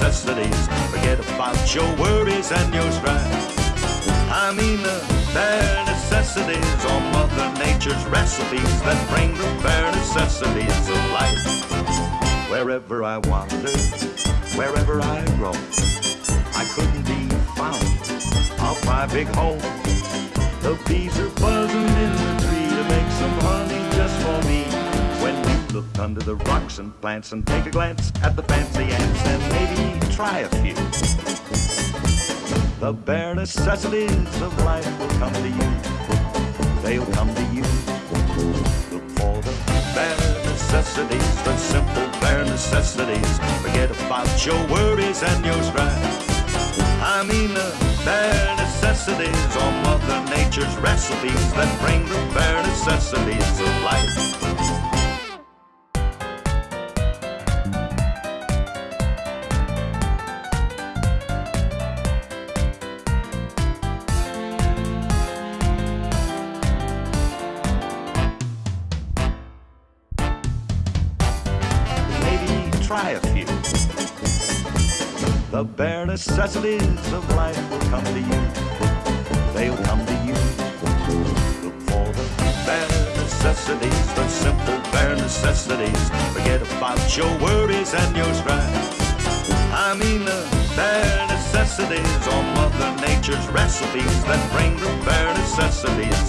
necessities. Forget about your worries and your strife. I mean uh, the bare necessities or Mother Nature's recipes that bring the bare necessities of life. Wherever I wander, wherever I roam, I couldn't be found off my big home. The bees are buzzing in the tree to make some honey just for me. Look under the rocks and plants and take a glance at the fancy ants and maybe try a few. The bare necessities of life will come to you. They'll come to you. Look for the bare necessities, the simple bare necessities. Forget about your worries and your strife. I mean the bare necessities or Mother Nature's recipes that bring the bare necessities of life. Try a few. The bare necessities of life will come to you. They'll come to you. Look for the bare necessities, the simple bare necessities. Forget about your worries and your strife. I mean the bare necessities or Mother Nature's recipes that bring the bare necessities